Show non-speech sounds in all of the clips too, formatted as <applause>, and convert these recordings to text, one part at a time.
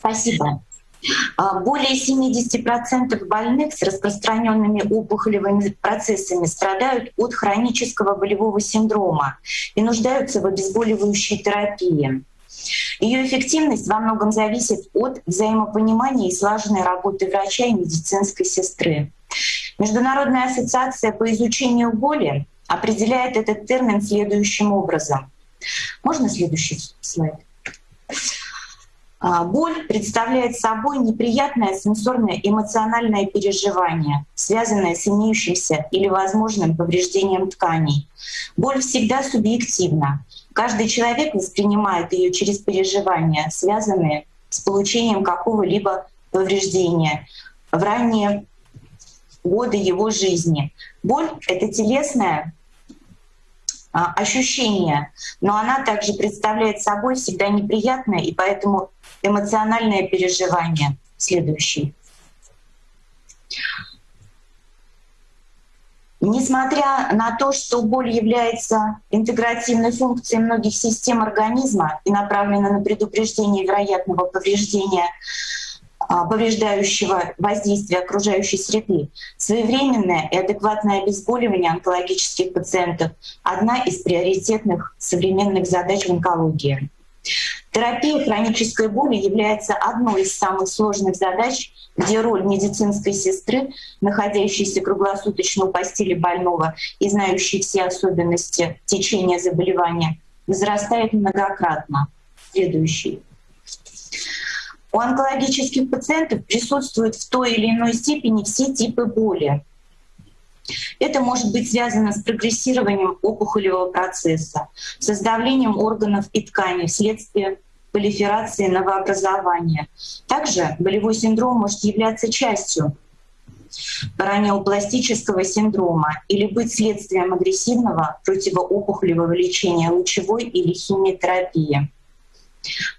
Спасибо. А, более 70% больных с распространенными опухолевыми процессами страдают от хронического болевого синдрома и нуждаются в обезболивающей терапии. Ее эффективность во многом зависит от взаимопонимания и слаженной работы врача и медицинской сестры. Международная ассоциация по изучению боли определяет этот термин следующим образом. Можно следующий слайд? А, боль представляет собой неприятное сенсорное эмоциональное переживание, связанное с имеющимся или возможным повреждением тканей. Боль всегда субъективна. Каждый человек воспринимает ее через переживания, связанные с получением какого-либо повреждения в ранние годы его жизни. Боль — это телесное а, ощущение, но она также представляет собой всегда неприятное и поэтому эмоциональное переживание. Следующий. Несмотря на то, что боль является интегративной функцией многих систем организма и направлена на предупреждение вероятного повреждения а, повреждающего воздействия окружающей среды, своевременное и адекватное обезболивание онкологических пациентов — одна из приоритетных современных задач в онкологии. Терапия хронической боли является одной из самых сложных задач, где роль медицинской сестры, находящейся круглосуточно у постели больного и знающей все особенности течения заболевания, возрастает многократно. Следующий. У онкологических пациентов присутствуют в той или иной степени все типы боли. Это может быть связано с прогрессированием опухолевого процесса, с давлением органов и тканей вследствие пролиферации новообразования. Также болевой синдром может являться частью паранеопластического синдрома или быть следствием агрессивного противоопухолевого лечения лучевой или химиотерапии.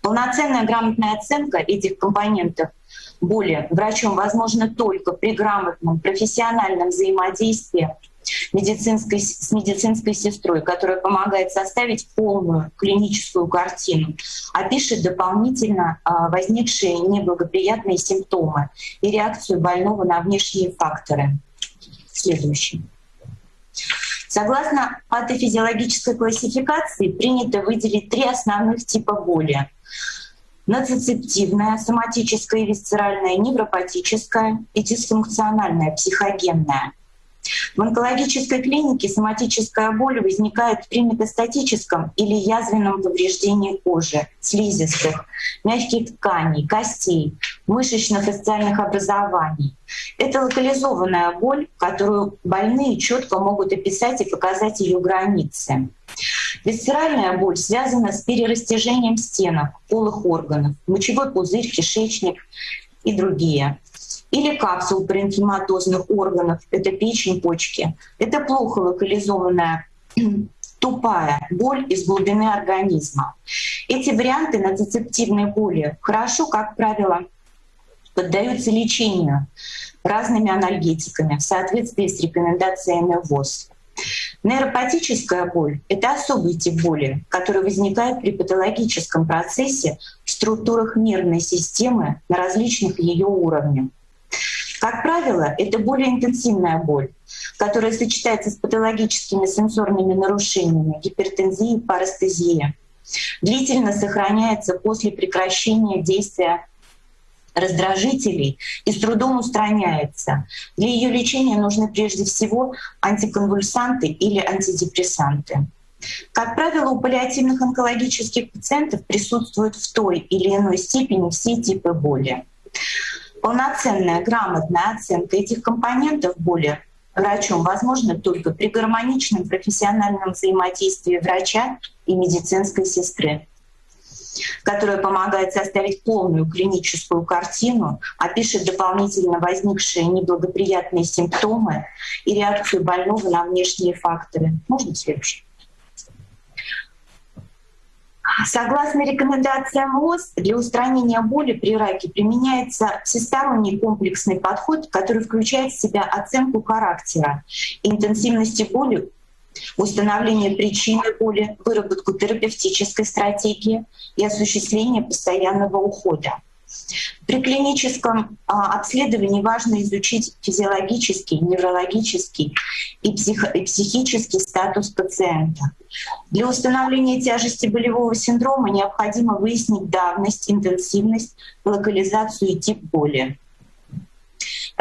Полноценная грамотная оценка этих компонентов боли врачом возможна только при грамотном профессиональном взаимодействии медицинской, с медицинской сестрой, которая помогает составить полную клиническую картину, опишет дополнительно а, возникшие неблагоприятные симптомы и реакцию больного на внешние факторы. Следующий. Согласно патофизиологической классификации принято выделить три основных типа боли. Нацицептивная, соматическая и висцеральная, невропатическая и дисфункциональная, психогенная. В онкологической клинике соматическая боль возникает при метастатическом или язвенном повреждении кожи, слизистых, мягких тканей, костей, мышечно-фасциальных образований. Это локализованная боль, которую больные четко могут описать и показать ее границы. Висцеральная боль связана с перерастяжением стенок, полых органов, мочевой пузырь, кишечник и другие или капсул паренхематозных органов, это печень, почки. Это плохо локализованная <clears throat> тупая боль из глубины организма. Эти варианты нацицептивной боли хорошо, как правило, поддаются лечению разными анальгетиками в соответствии с рекомендациями ВОЗ. Нейропатическая боль — это особый тип боли, который возникает при патологическом процессе в структурах нервной системы на различных ее уровнях. Как правило, это более интенсивная боль, которая сочетается с патологическими сенсорными нарушениями, гипертензией, парестезией. Длительно сохраняется после прекращения действия раздражителей и с трудом устраняется. Для ее лечения нужны прежде всего антиконвульсанты или антидепрессанты. Как правило, у паллиативных онкологических пациентов присутствуют в той или иной степени все типы боли. Полноценная грамотная оценка этих компонентов боли врачом возможна только при гармоничном профессиональном взаимодействии врача и медицинской сестры которая помогает составить полную клиническую картину, опишет дополнительно возникшие неблагоприятные симптомы и реакцию больного на внешние факторы. Можно следующий? Согласно рекомендациям ВОЗ, для устранения боли при раке применяется всесторонний комплексный подход, который включает в себя оценку характера интенсивности боли, установление причины боли, выработку терапевтической стратегии и осуществление постоянного ухода. При клиническом а, обследовании важно изучить физиологический, неврологический и, психо и психический статус пациента. Для установления тяжести болевого синдрома необходимо выяснить давность, интенсивность, локализацию и тип боли.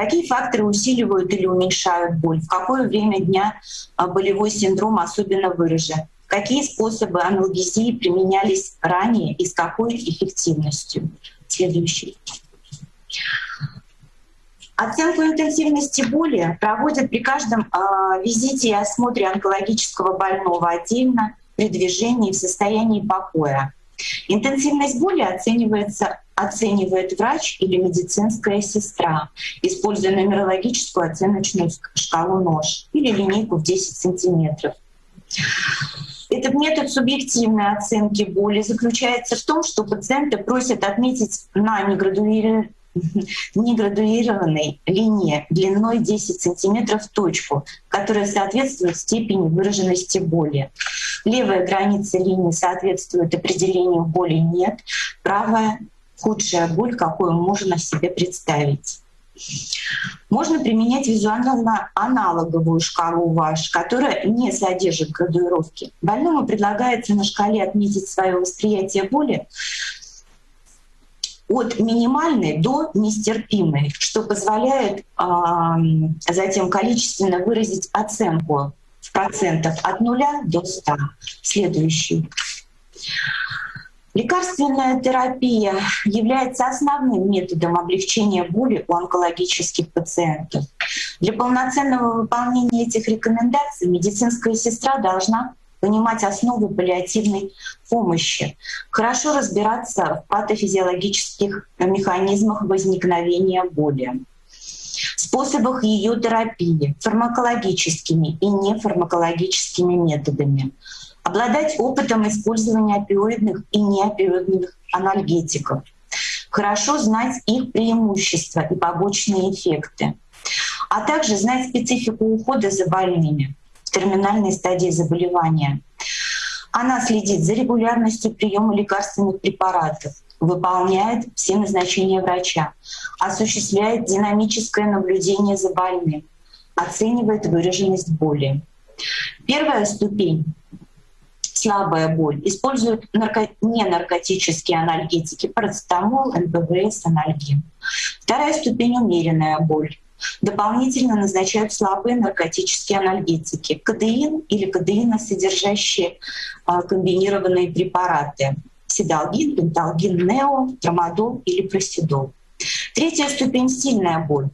Какие факторы усиливают или уменьшают боль? В какое время дня а, болевой синдром особенно выражен? Какие способы аналгезии применялись ранее и с какой эффективностью? Следующий. Оценку интенсивности боли проводят при каждом э, визите и осмотре онкологического больного отдельно при движении в состоянии покоя. Интенсивность боли оценивается, оценивает врач или медицинская сестра, используя нумерологическую оценочную шкалу нож или линейку в 10 сантиметров. Этот метод субъективной оценки боли заключается в том, что пациента просят отметить на неградуированной линии длиной 10 см точку, которая соответствует степени выраженности боли. Левая граница линии соответствует определению боли «нет», правая — худшая боль, какую можно себе представить. Можно применять визуально аналоговую шкалу ВАШ, которая не содержит градуировки. Больному предлагается на шкале отметить свое восприятие боли от минимальной до нестерпимой, что позволяет э, затем количественно выразить оценку в процентах от нуля до 100. Следующий. Лекарственная терапия является основным методом облегчения боли у онкологических пациентов. Для полноценного выполнения этих рекомендаций медицинская сестра должна понимать основы паллиативной помощи, хорошо разбираться в патофизиологических механизмах возникновения боли, способах ее терапии, фармакологическими и нефармакологическими методами, обладать опытом использования опиоидных и неопиоидных анальгетиков, хорошо знать их преимущества и побочные эффекты, а также знать специфику ухода за больными в терминальной стадии заболевания. Она следит за регулярностью приема лекарственных препаратов, выполняет все назначения врача, осуществляет динамическое наблюдение за больным, оценивает выраженность боли. Первая ступень слабая боль, используют нарко... ненаркотические анальгетики, парацетамол, НПВС, анальгин. Вторая ступень — умеренная боль. Дополнительно назначают слабые наркотические анальгетики, кадеин или кадеиносодержащие а, комбинированные препараты, седалгин, пенталгин, нео, трамадол или просидол. Третья ступень — сильная боль.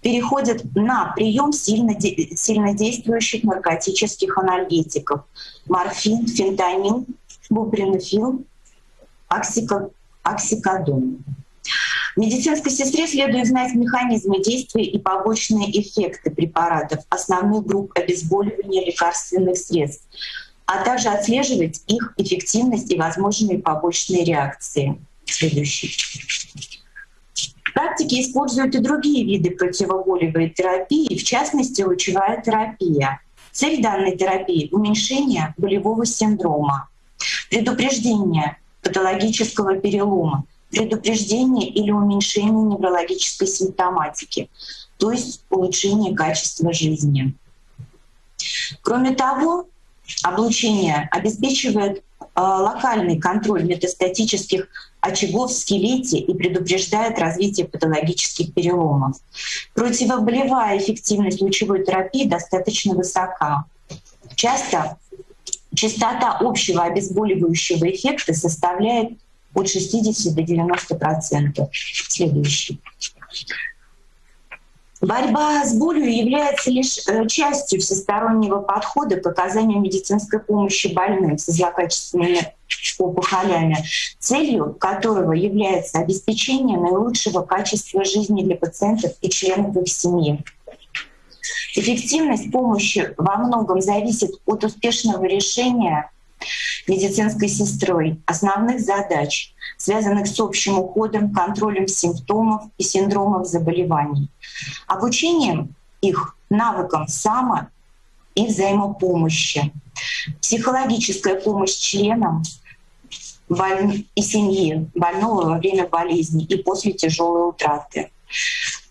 Переходит на прием сильно, сильно действующих наркотических анальгетиков. Морфин, фентанил, бупренофил, оксикодон. Медицинской сестре следует знать механизмы действия и побочные эффекты препаратов, основных групп обезболивания лекарственных средств, а также отслеживать их эффективность и возможные побочные реакции. Следующий. Практике используют и другие виды противоболевой терапии, в частности, лучевая терапия. Цель данной терапии — уменьшение болевого синдрома, предупреждение патологического перелома, предупреждение или уменьшение неврологической симптоматики, то есть улучшение качества жизни. Кроме того, облучение обеспечивает локальный контроль метастатических очагов в скелете и предупреждает развитие патологических переломов. Противоболевая эффективность лучевой терапии достаточно высока. Часто частота общего обезболивающего эффекта составляет от 60 до 90 процентов. Следующий. Борьба с болью является лишь э, частью всестороннего подхода к оказанию медицинской помощи больным с злокачественными опухолями, целью которого является обеспечение наилучшего качества жизни для пациентов и членов их семьи. Эффективность помощи во многом зависит от успешного решения медицинской сестрой. Основных задач, связанных с общим уходом, контролем симптомов и синдромов заболеваний, обучением их навыкам само и взаимопомощи, психологическая помощь членам боль... и семьи больного во время болезни и после тяжелой утраты.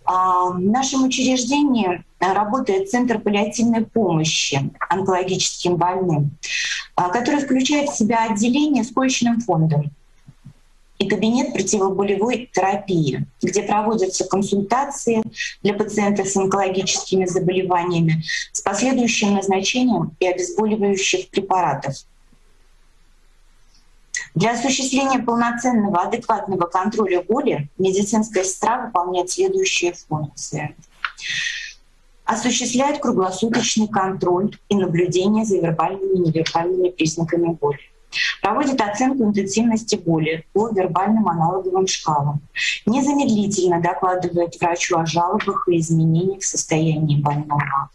А, в нашем учреждении работает Центр паллиативной помощи онкологическим больным, который включает в себя отделение с коечным фондом и кабинет противоболевой терапии, где проводятся консультации для пациентов с онкологическими заболеваниями с последующим назначением и обезболивающих препаратов. Для осуществления полноценного, адекватного контроля боли медицинская сестра выполняет следующие функции. Осуществляет круглосуточный контроль и наблюдение за вербальными и невербальными признаками боли. Проводит оценку интенсивности боли по вербальным аналоговым шкалам. Незамедлительно докладывает врачу о жалобах и изменениях в состоянии больного.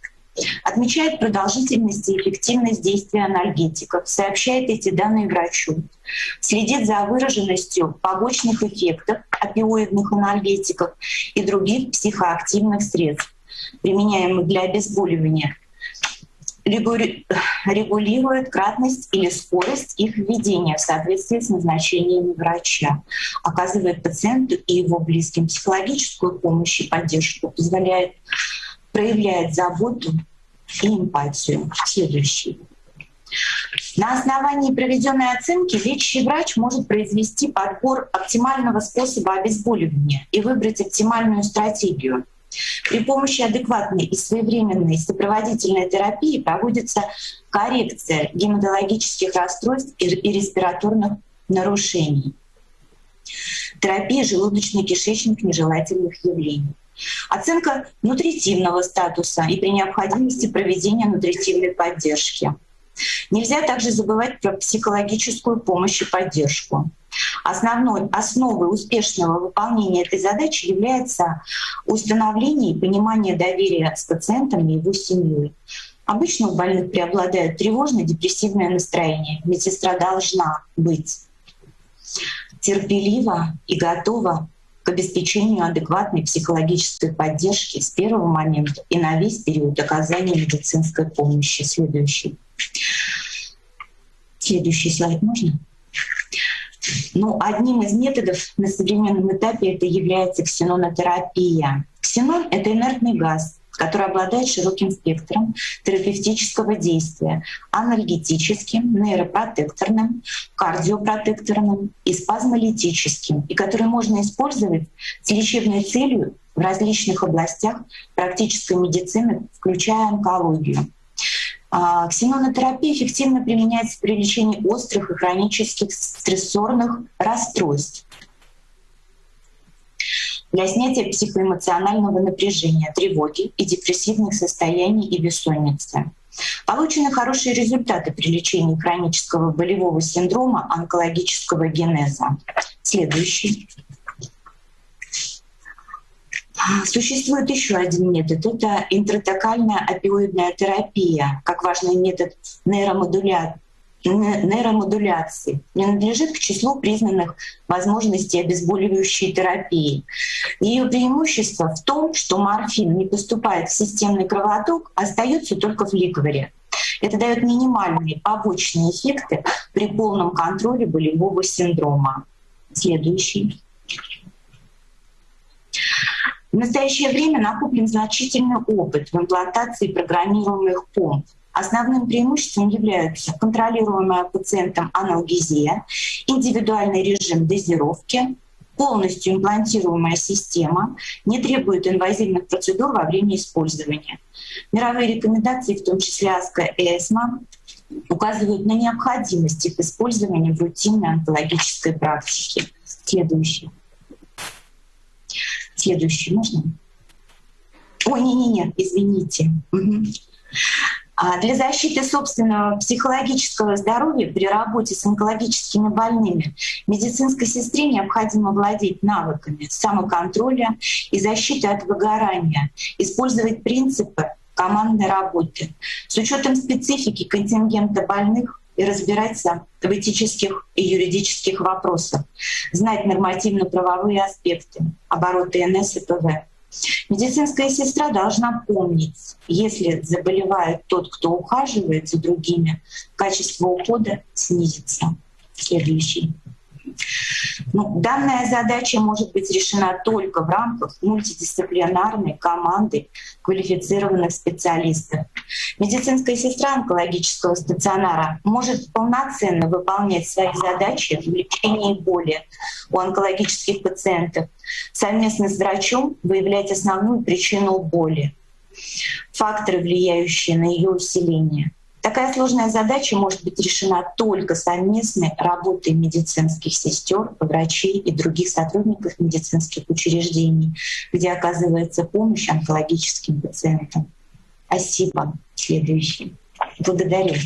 Отмечает продолжительность и эффективность действия анальгетиков, сообщает эти данные врачу, следит за выраженностью побочных эффектов опиоидных анальгетиков и других психоактивных средств, применяемых для обезболивания, регулирует кратность или скорость их введения в соответствии с назначениями врача, оказывает пациенту и его близким психологическую помощь и поддержку, позволяет проявляет заботу и эмпатию. Следующий. На основании проведенной оценки лечащий врач может произвести подбор оптимального способа обезболивания и выбрать оптимальную стратегию. При помощи адекватной и своевременной сопроводительной терапии проводится коррекция гематологических расстройств и респираторных нарушений. Терапия желудочно-кишечных нежелательных явлений. Оценка нутритивного статуса и при необходимости проведения нутритивной поддержки. Нельзя также забывать про психологическую помощь и поддержку. Основной основой успешного выполнения этой задачи является установление и понимание доверия с пациентом и его семьей. Обычно у больных преобладает тревожно-депрессивное настроение. Медсестра должна быть терпелива и готова к обеспечению адекватной психологической поддержки с первого момента и на весь период оказания медицинской помощи. Следующий. Следующий слайд можно? Ну, одним из методов на современном этапе это является ксенонотерапия. Ксенон — это инертный газ, который обладает широким спектром терапевтического действия — анальгетическим, нейропротекторным, кардиопротекторным и спазмолитическим, и который можно использовать с лечебной целью в различных областях практической медицины, включая онкологию. А, ксенонотерапия эффективно применяется при лечении острых и хронических стрессорных расстройств для снятия психоэмоционального напряжения, тревоги и депрессивных состояний и бессонницы. Получены хорошие результаты при лечении хронического болевого синдрома онкологического генеза. Следующий. Существует еще один метод. Это интратокальная опиоидная терапия, как важный метод нейромодуляции нейромодуляции принадлежит к числу признанных возможностей обезболивающей терапии. Ее преимущество в том, что морфин не поступает в системный кровоток, а остается только в ликворе. Это дает минимальные побочные эффекты при полном контроле болевого синдрома. Следующий. В настоящее время накоплен значительный опыт в имплантации программируемых помп. Основным преимуществом являются контролируемая пациентом аналгезия, индивидуальный режим дозировки, полностью имплантируемая система, не требует инвазивных процедур во время использования. Мировые рекомендации, в том числе АСКО и ЭСМА, указывают на необходимость их использования в рутинной онкологической практике. Следующий. Следующий, можно? Ой, не-не-не, извините. Угу. Для защиты собственного психологического здоровья при работе с онкологическими больными медицинской сестре необходимо владеть навыками самоконтроля и защиты от выгорания, использовать принципы командной работы с учетом специфики контингента больных и разбираться в этических и юридических вопросах, знать нормативно-правовые аспекты обороты НС и ПВ. Медицинская сестра должна помнить, если заболевает тот, кто ухаживает за другими, качество ухода снизится. Следующий. Ну, данная задача может быть решена только в рамках мультидисциплинарной команды квалифицированных специалистов. Медицинская сестра онкологического стационара может полноценно выполнять свои задачи в лечении боли у онкологических пациентов, совместно с врачом выявлять основную причину боли, факторы, влияющие на ее усиление — Такая сложная задача может быть решена только совместной работой медицинских сестер, врачей и других сотрудников медицинских учреждений, где оказывается помощь онкологическим пациентам. Спасибо. Следующий. Благодарю.